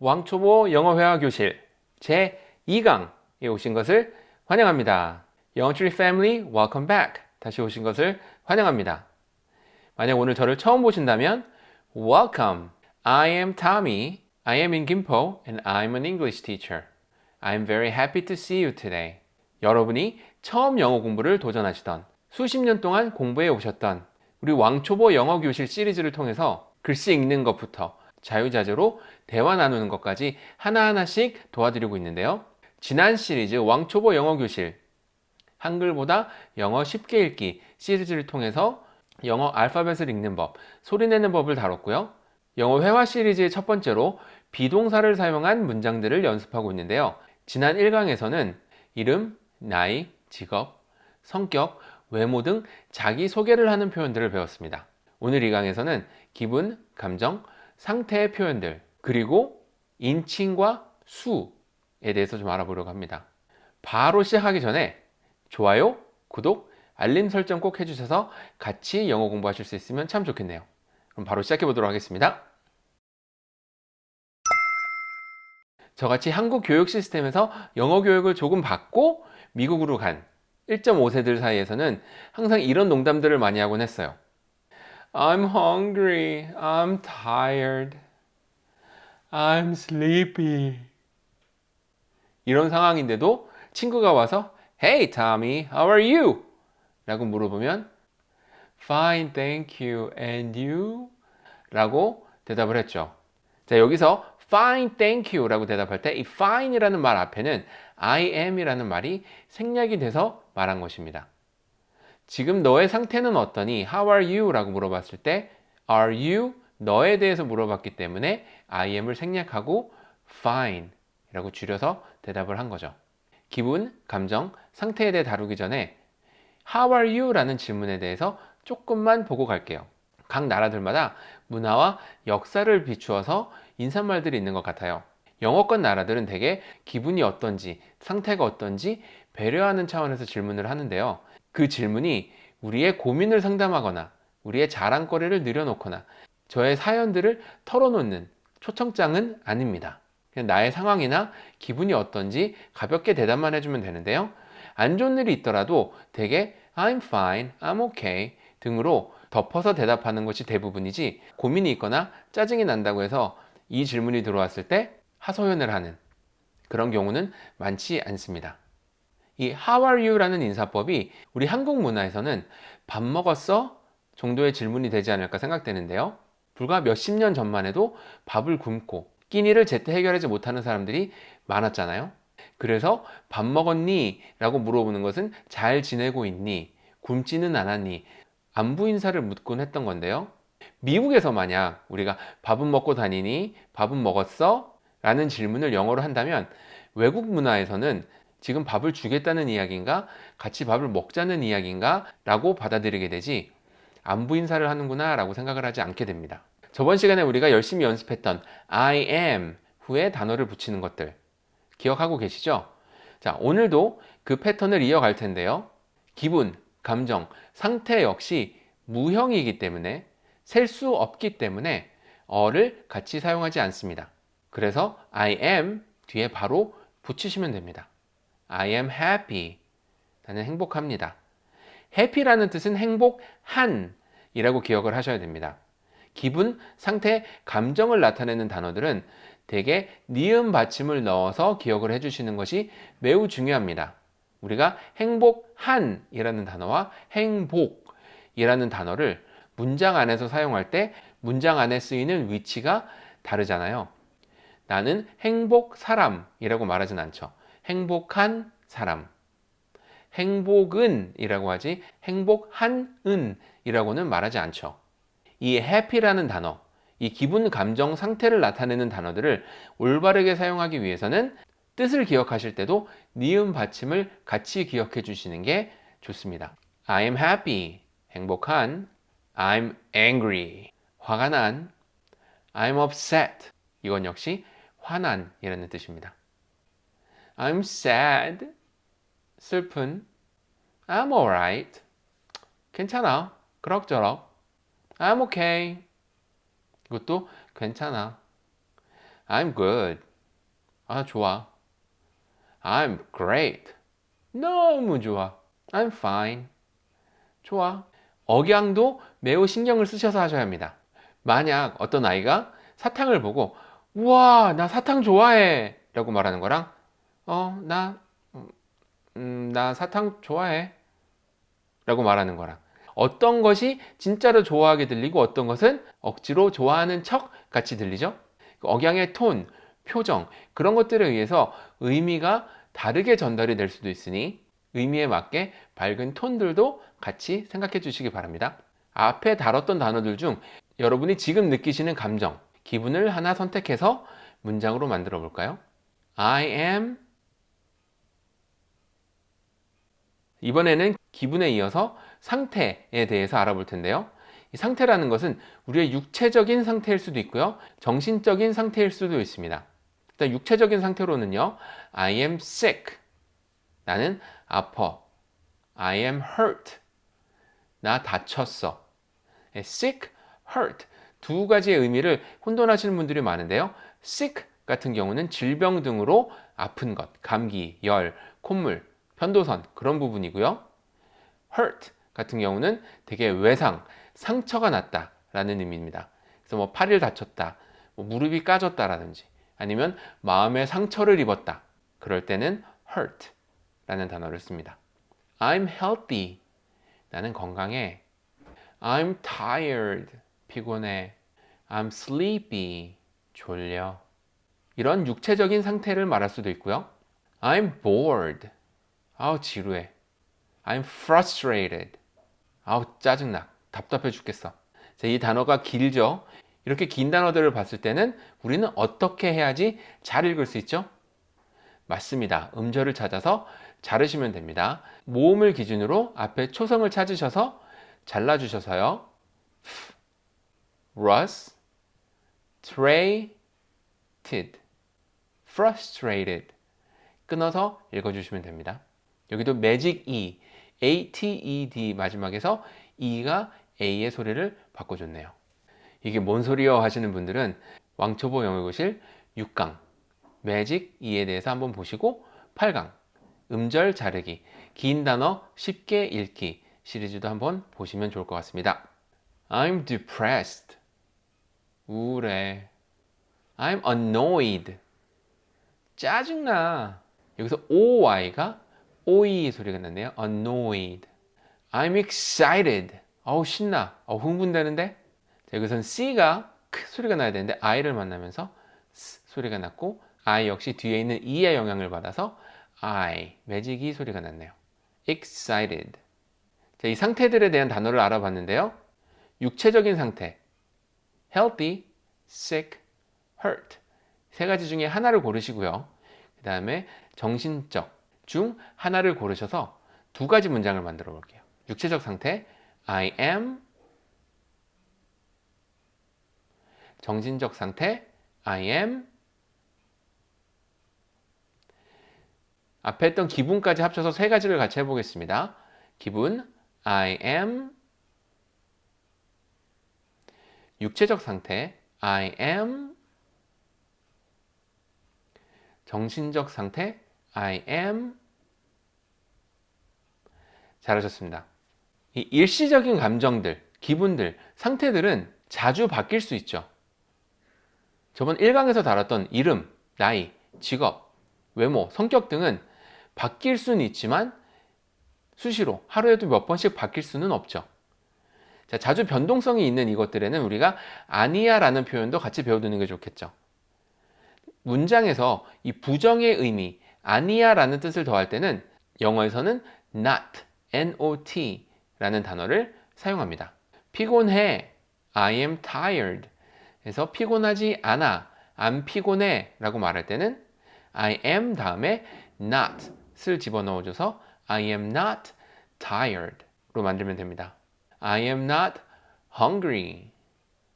왕초보 영어회화 교실 제2강에 오신 것을 환영합니다. 영어트리 패밀리 welcome back 다시 오신 것을 환영합니다. 만약 오늘 저를 처음 보신다면 Welcome. I am Tommy. I am in Gimpo and I'm an English teacher. I'm very happy to see you today. 여러분이 처음 영어 공부를 도전하시던 수십 년 동안 공부해 오셨던 우리 왕초보 영어 교실 시리즈를 통해서 글씨 읽는 것부터 자유자재로 대화 나누는 것까지 하나하나씩 도와드리고 있는데요. 지난 시리즈 왕초보 영어 교실 한글보다 영어 쉽게 읽기 시리즈를 통해서 영어 알파벳을 읽는 법, 소리내는 법을 다뤘고요. 영어 회화 시리즈의 첫 번째로 비동사를 사용한 문장들을 연습하고 있는데요. 지난 1강에서는 이름, 나이, 직업, 성격, 외모 등 자기소개를 하는 표현들을 배웠습니다. 오늘 이 강에서는 기분, 감정, 상태의 표현들 그리고 인칭과 수에 대해서 좀 알아보려고 합니다. 바로 시작하기 전에 좋아요, 구독, 알림 설정 꼭 해주셔서 같이 영어 공부하실 수 있으면 참 좋겠네요. 그럼 바로 시작해 보도록 하겠습니다. 저같이 한국 교육 시스템에서 영어 교육을 조금 받고 미국으로 간 1.5세들 사이에서는 항상 이런 농담들을 많이 하곤 했어요. I'm hungry. I'm tired. I'm sleepy. 이런 상황인데도 친구가 와서 Hey Tommy, how are you? 라고 물어보면 Fine, thank you. And you? 라고 대답을 했죠. 자, 여기서 fine, thank you 라고 대답할 때 이 fine 이라는 말 앞에는 I am 이라는 말이 생략이 돼서 말한 것입니다. 지금 너의 상태는 어떠니? How are you? 라고 물어봤을 때 Are you? 너에 대해서 물어봤기 때문에 I am을 생략하고 fine 라고 줄여서 대답을 한 거죠. 기분, 감정, 상태에 대해 다루기 전에 How are you? 라는 질문에 대해서 조금만 보고 갈게요. 각 나라들마다 문화와 역사를 비추어서 인사말들이 있는 것 같아요. 영어권 나라들은 대개 기분이 어떤지, 상태가 어떤지 배려하는 차원에서 질문을 하는데요. 그 질문이 우리의 고민을 상담하거나 우리의 자랑거리를 늘여놓거나 저의 사연들을 털어놓는 초청장은 아닙니다. 그냥 나의 상황이나 기분이 어떤지 가볍게 대답만 해주면 되는데요. 안 좋은 일이 있더라도 대개 I'm fine, I'm okay 등으로 덮어서 대답하는 것이 대부분이지 고민이 있거나 짜증이 난다고 해서 이 질문이 들어왔을 때 하소연을 하는 그런 경우는 많지 않습니다. 이 How are you? 라는 인사법이 우리 한국 문화에서는 밥 먹었어? 정도의 질문이 되지 않을까 생각되는데요. 불과 몇십 년 전만 해도 밥을 굶고 끼니를 제때 해결하지 못하는 사람들이 많았잖아요. 그래서 밥 먹었니? 라고 물어보는 것은 잘 지내고 있니? 굶지는 않았니? 안부 인사를 묻곤 했던 건데요. 미국에서 만약 우리가 밥은 먹고 다니니? 밥은 먹었어? 라는 질문을 영어로 한다면 외국 문화에서는 지금 밥을 주겠다는 이야기인가? 같이 밥을 먹자는 이야기인가? 라고 받아들이게 되지 안부 인사를 하는구나 라고 생각을 하지 않게 됩니다. 저번 시간에 우리가 열심히 연습했던 I am 후에 단어를 붙이는 것들 기억하고 계시죠? 자, 오늘도 그 패턴을 이어갈 텐데요. 기분, 감정, 상태 역시 무형이기 때문에 셀 수 없기 때문에 어를 같이 사용하지 않습니다. 그래서 I am 뒤에 바로 붙이시면 됩니다. I am happy. 나는 행복합니다. happy라는 뜻은 행복한 이라고 기억을 하셔야 됩니다. 기분, 상태, 감정을 나타내는 단어들은 대개 니은 받침을 넣어서 기억을 해주시는 것이 매우 중요합니다. 우리가 행복한 이라는 단어와 행복 이라는 단어를 문장 안에서 사용할 때 문장 안에 쓰이는 위치가 다르잖아요. 나는 행복 사람이라고 말하진 않죠. 행복한 사람. 행복은 이라고 하지 행복한은 이라고는 말하지 않죠. 이 happy라는 단어, 이 기분, 감정, 상태를 나타내는 단어들을 올바르게 사용하기 위해서는 뜻을 기억하실 때도 니은 받침을 같이 기억해 주시는 게 좋습니다. I am happy, 행복한 I'm angry, 화가 난 I'm upset, 이건 역시 화난 이라는 뜻입니다. I'm sad, 슬픈 I'm alright, 괜찮아, 그럭저럭 I'm okay, 이것도 괜찮아 I'm good. 아, 좋아. I'm great. 너무 좋아. I'm fine. 좋아. 억양도 매우 신경을 쓰셔서 하셔야 합니다. 만약 어떤 아이가 사탕을 보고 우와 나 사탕 좋아해 라고 말하는 거랑 어 나 음, 나 사탕 좋아해. 라고 말하는 거랑 어떤 것이 진짜로 좋아하게 들리고 어떤 것은 억지로 좋아하는 척 같이 들리죠? 억양의 톤, 표정 그런 것들에 의해서 의미가 다르게 전달이 될 수도 있으니 의미에 맞게 밝은 톤들도 같이 생각해 주시기 바랍니다. 앞에 다뤘던 단어들 중 여러분이 지금 느끼시는 감정, 기분을 하나 선택해서 문장으로 만들어 볼까요? I am 이번에는 기분에 이어서 상태에 대해서 알아볼 텐데요. 이 상태라는 것은 우리의 육체적인 상태일 수도 있고요. 정신적인 상태일 수도 있습니다. 일단 육체적인 상태로는요. I am sick. 나는 아파. I am hurt. 나 다쳤어. sick, hurt 두 가지의 의미를 혼돈하시는 분들이 많은데요. sick 같은 경우는 질병 등으로 아픈 것, 감기, 열, 콧물, 편도선 그런 부분이고요. hurt 같은 경우는 되게 외상, 상처가 났다 라는 의미입니다. 그래서 뭐 팔을 다쳤다, 뭐 무릎이 까졌다라든지 아니면 마음의 상처를 입었다. 그럴 때는 hurt 라는 단어를 씁니다. I'm healthy. 나는 건강해. I'm tired. 피곤해. I'm sleepy. 졸려. 이런 육체적인 상태를 말할 수도 있고요. I'm bored. 아우 지루해. I'm frustrated. 아우 짜증나. 답답해 죽겠어. 자, 이 단어가 길죠? 이렇게 긴 단어들을 봤을 때는 우리는 어떻게 해야지 잘 읽을 수 있죠? 맞습니다. 음절을 찾아서 자르시면 됩니다. 모음을 기준으로 앞에 초성을 찾으셔서 잘라주셔서요. Russ, traded, frustrated 끊어서 읽어주시면 됩니다. 여기도 magic E, A-T-E-D 마지막에서 E가 A의 소리를 바꿔줬네요. 이게 뭔 소리요 하시는 분들은 왕초보 영어교실 6강 매직 E에 대해서 한번 보시고 8강 음절 자르기 긴 단어 쉽게 읽기 시리즈도 한번 보시면 좋을 것 같습니다. I'm depressed. 우울해. I'm annoyed. 짜증나. 여기서 OY가 OE 소리가 났네요. annoyed. I'm excited. 어우 신나. 어 흥분되는데? 자, 여기서는 C가 크 소리가 나야 되는데 I를 만나면서 S 소리가 났고 I 역시 뒤에 있는 E의 영향을 받아서 I, 매직이 소리가 났네요. excited. 자, 이 상태들에 대한 단어를 알아봤는데요. 육체적인 상태, healthy, sick, hurt. 세 가지 중에 하나를 고르시고요. 그 다음에 정신적 중 하나를 고르셔서 두 가지 문장을 만들어 볼게요. 육체적 상태, I am. 정신적 상태, I am. 앞에 했던 기분까지 합쳐서 세 가지를 같이 해보겠습니다. 기분, I am. 육체적 상태 I am 정신적 상태 I am 잘하셨습니다. 이 일시적인 감정들, 기분들, 상태들은 자주 바뀔 수 있죠. 저번 1강에서 다뤘던 이름, 나이, 직업, 외모, 성격 등은 바뀔 수는 있지만 수시로 하루에도 몇 번씩 바뀔 수는 없죠. 자, 자주 변동성이 있는 이것들에는 우리가 아니야 라는 표현도 같이 배워두는 게 좋겠죠. 문장에서 이 부정의 의미 아니야 라는 뜻을 더할 때는 영어에서는 not, not 라는 단어를 사용합니다. 피곤해, I am tired 그래서 피곤하지 않아, 안 피곤해 라고 말할 때는 I am 다음에 not을 집어넣어줘서 I am not tired 로 만들면 됩니다. I am not hungry.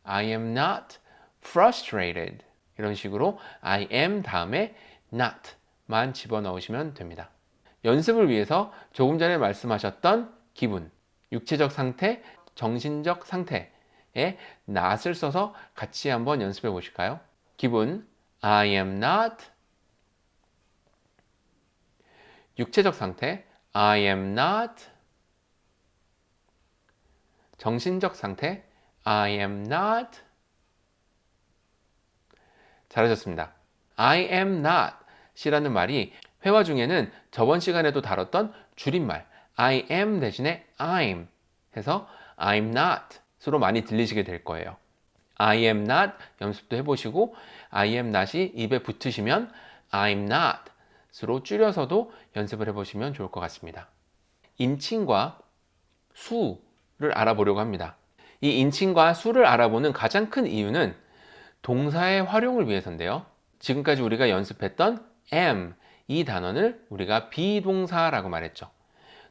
I am not frustrated. 이런 식으로 I am 다음에 not 만 집어넣으시면 됩니다. 연습을 위해서 조금 전에 말씀하셨던 기분, 육체적 상태, 정신적 상태에 not을 써서 같이 한번 연습해 보실까요? 기분 I am not. 육체적 상태 I am not. 정신적 상태 I am not. 잘하셨습니다. I am not 이라는 말이 회화 중에는 저번 시간에도 다뤘던 줄임말 I am 대신에 I'm 해서 I'm not 으로 많이 들리시게 될 거예요. I am not 연습도 해보시고 I am not이 입에 붙으시면 I'm not 으로 줄여서도 연습을 해보시면 좋을 것 같습니다. 인칭과 수를 알아보려고 합니다. 이 인칭과 수를 알아보는 가장 큰 이유는 동사의 활용을 위해서인데요. 지금까지 우리가 연습했던 am 이 단어를 우리가 비동사라고 말했죠.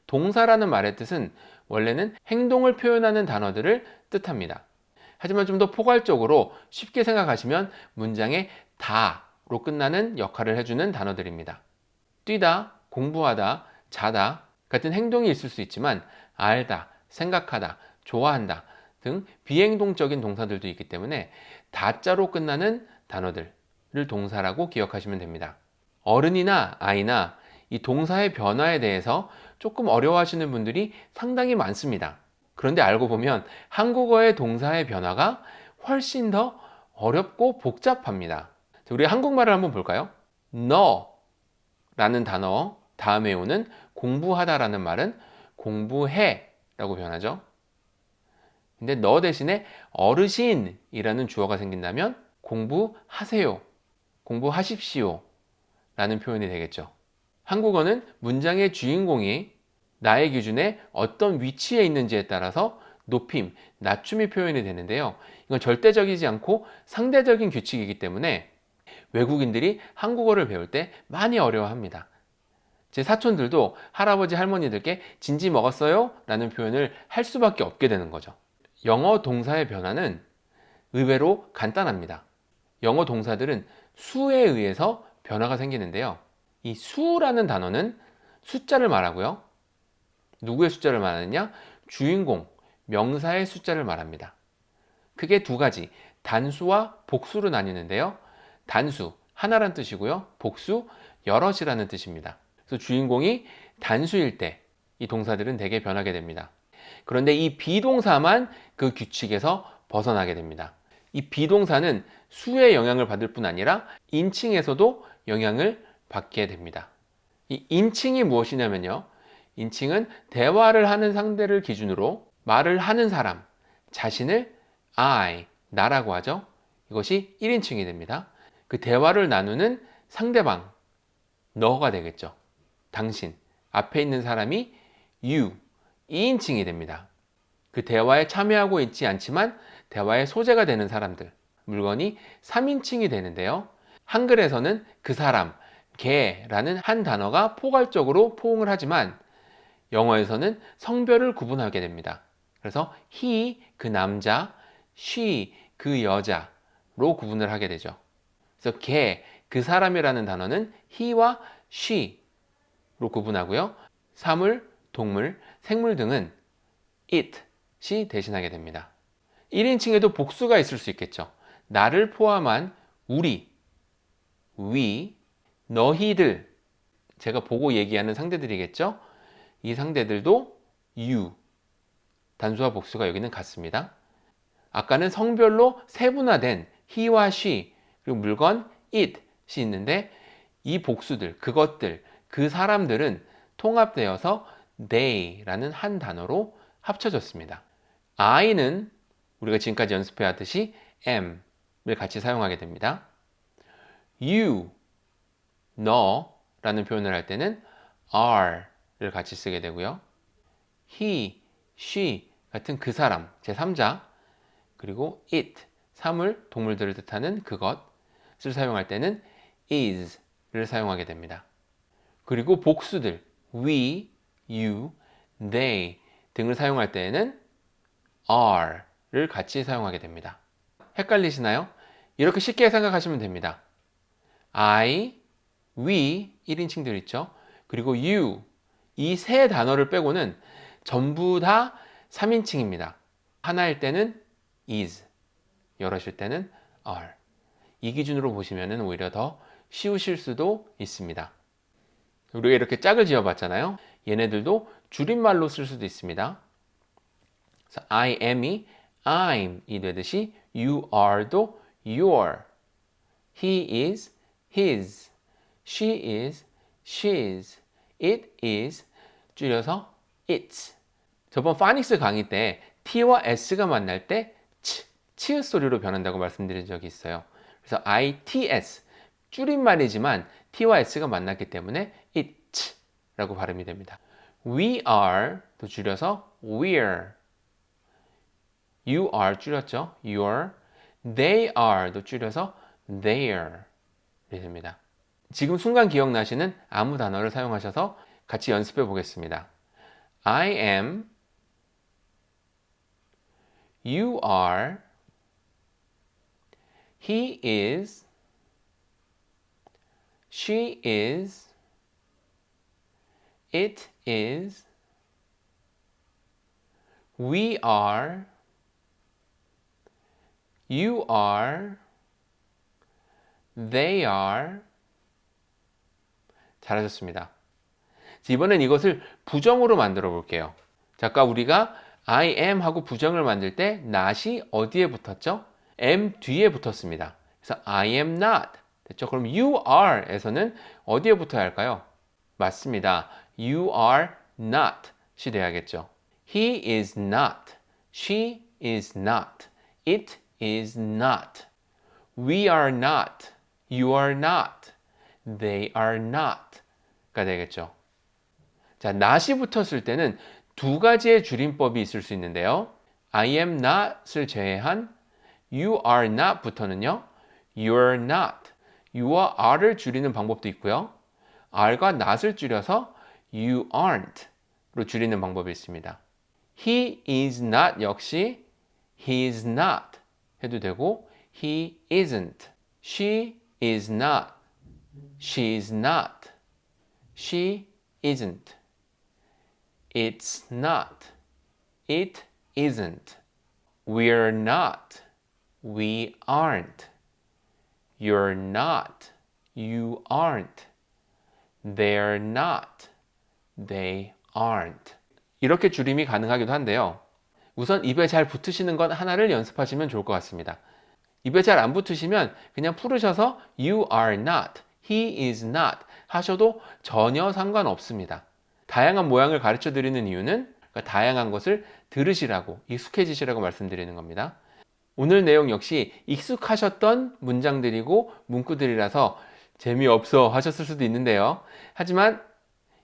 동사라는 말의 뜻은 원래는 행동을 표현하는 단어들을 뜻합니다. 하지만 좀 더 포괄적으로 쉽게 생각하시면 문장에 다로 끝나는 역할을 해주는 단어들입니다. 뛰다, 공부하다, 자다 같은 행동이 있을 수 있지만 알다, 생각하다, 좋아한다 등 비행동적인 동사들도 있기 때문에 다자로 끝나는 단어들을 동사라고 기억하시면 됩니다. 어른이나 아이나 이 동사의 변화에 대해서 조금 어려워하시는 분들이 상당히 많습니다. 그런데 알고 보면 한국어의 동사의 변화가 훨씬 더 어렵고 복잡합니다. 우리 한국말을 한번 볼까요? 너 라는 단어 다음에 오는 공부하다 라는 말은 공부해 라고 변하죠. 근데 너 대신에 어르신이라는 주어가 생긴다면 공부하세요. 공부하십시오. 라는 표현이 되겠죠. 한국어는 문장의 주인공이 나의 기준에 어떤 위치에 있는지에 따라서 높임, 낮춤이 표현이 되는데요. 이건 절대적이지 않고 상대적인 규칙이기 때문에 외국인들이 한국어를 배울 때 많이 어려워합니다. 제 사촌들도 할아버지 할머니들께 진지 먹었어요? 라는 표현을 할 수밖에 없게 되는 거죠. 영어 동사의 변화는 의외로 간단합니다. 영어 동사들은 수에 의해서 변화가 생기는데요. 이 수라는 단어는 숫자를 말하고요. 누구의 숫자를 말하느냐? 주인공, 명사의 숫자를 말합니다. 크게 두 가지, 단수와 복수로 나뉘는데요. 단수, 하나란 뜻이고요. 복수, 여럿이라는 뜻입니다. 그래서 주인공이 단수일 때 이 동사들은 대개 변하게 됩니다. 그런데 이 비동사만 그 규칙에서 벗어나게 됩니다. 이 비동사는 수의 영향을 받을 뿐 아니라 인칭에서도 영향을 받게 됩니다. 이 인칭이 무엇이냐면요. 인칭은 대화를 하는 상대를 기준으로 말을 하는 사람, 자신을 I, 나라고 하죠. 이것이 1인칭이 됩니다. 그 대화를 나누는 상대방, 너가 되겠죠. 당신, 앞에 있는 사람이 you, 2인칭이 됩니다. 그 대화에 참여하고 있지 않지만 대화의 소재가 되는 사람들, 물건이 3인칭이 되는데요. 한글에서는 그 사람, 개라는 한 단어가 포괄적으로 포옹을 하지만 영어에서는 성별을 구분하게 됩니다. 그래서 he 그 남자, she 그 여자로 구분을 하게 되죠. 그래서 개, 그 사람이라는 단어는 he와 she로 구분하고요. 사물, 동물, 생물 등은 it이 대신하게 됩니다. 1인칭에도 복수가 있을 수 있겠죠. 나를 포함한 우리, we, 너희들 제가 보고 얘기하는 상대들이겠죠? 이 상대들도 you 단수와 복수가 여기는 같습니다. 아까는 성별로 세분화된 he와 she 그리고 물건 it이 있는데 이 복수들 그것들 그 사람들은 통합되어서 they라는 한 단어로 합쳐졌습니다. I는 우리가 지금까지 연습해 왔듯이 am을 같이 사용하게 됩니다 you 너 라는 표현을 할 때는 are를 같이 쓰게 되고요. he, she 같은 그 사람, 제3자 그리고 it, 사물, 동물들을 뜻하는 그것을 사용할 때는 is를 사용하게 됩니다. 그리고 복수들 we, you, they 등을 사용할 때에는 are를 같이 사용하게 됩니다. 헷갈리시나요? 이렇게 쉽게 생각하시면 됩니다. I, we 1인칭들 있죠. 그리고 you 이 세 단어를 빼고는 전부 다 3인칭입니다. 하나일 때는 is, 여럿일 때는 are. 이 기준으로 보시면 오히려 더 쉬우실 수도 있습니다. 우리가 이렇게 짝을 지어봤잖아요. 얘네들도 줄임말로 쓸 수도 있습니다. I am이 I'm 이 되듯이 you are도 your he is his she is she's it is 줄여서 it's 저번 파닉스 강의 때 t와 s가 만날 때 치, 치읓 소리로 변한다고 말씀드린 적이 있어요. 그래서 its 줄임말이지만 t와 s가 만났기 때문에 it라고 발음이 됩니다. we are도 줄여서 we're you are 줄였죠. your they are도 줄여서 their 이 됩니다. 지금 순간 기억나시는 아무 단어를 사용하셔서 같이 연습해 보겠습니다. I am You are. He is. She is. It is. We are. You are. They are. 잘하셨습니다. 이번엔 이것을 부정으로 만들어 볼게요. 자, 아까 우리가 I am 하고 부정을 만들 때 not이 어디에 붙었죠? am 뒤에 붙었습니다. 그래서 I am not 됐죠? 그럼 you are 에서는 어디에 붙어야 할까요? 맞습니다. You are not이 돼야겠죠. He is not. She is not. It is not. We are not. You are not. They are not. 가 되겠죠. 자, not이 붙었을 때는 두 가지의 줄임법이 있을 수 있는데요. I am not을 제외한 you are not부터는요. you're not, you와 are를 줄이는 방법도 있고요. are과 not을 줄여서 you aren't로 줄이는 방법이 있습니다. He is not 역시 he is not 해도 되고 he isn't, she is not, she is not, she isn't. It's not. It isn't. We're not. We aren't. You're not. You aren't. They're not. They aren't. 이렇게 줄임이 가능하기도 한데요. 우선 입에 잘 붙으시는 것 하나를 연습하시면 좋을 것 같습니다. 입에 잘 안 붙으시면 그냥 풀으셔서 you are not, he is not 하셔도 전혀 상관없습니다. 다양한 모양을 가르쳐 드리는 이유는 그러니까 다양한 것을 들으시라고 익숙해지시라고 말씀드리는 겁니다. 오늘 내용 역시 익숙하셨던 문장들이고 문구들이라서 재미없어 하셨을 수도 있는데요. 하지만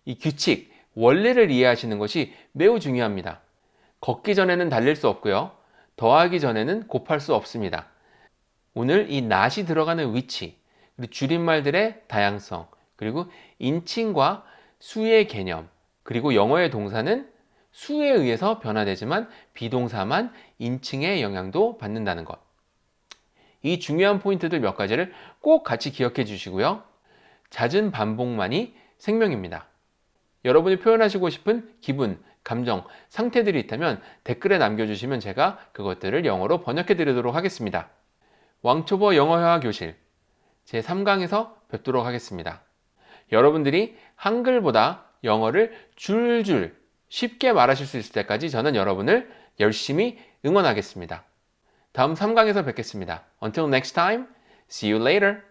이 규칙, 원리를 이해하시는 것이 매우 중요합니다. 걷기 전에는 달릴 수 없고요. 더하기 전에는 곱할 수 없습니다. 오늘 이 낫이 들어가는 위치, 그리고 줄임말들의 다양성, 그리고 인칭과 수의 개념, 그리고 영어의 동사는 수에 의해서 변화되지만 비동사만 인칭의 영향도 받는다는 것. 이 중요한 포인트들 몇 가지를 꼭 같이 기억해 주시고요. 잦은 반복만이 생명입니다. 여러분이 표현하시고 싶은 기분, 감정, 상태들이 있다면 댓글에 남겨주시면 제가 그것들을 영어로 번역해 드리도록 하겠습니다. 왕초보 영어회화 교실 제3강에서 뵙도록 하겠습니다. 여러분들이 한글보다 영어를 줄줄 쉽게 말하실 수 있을 때까지 저는 여러분을 열심히 응원하겠습니다. 다음 3강에서 뵙겠습니다. Until next time, see you later.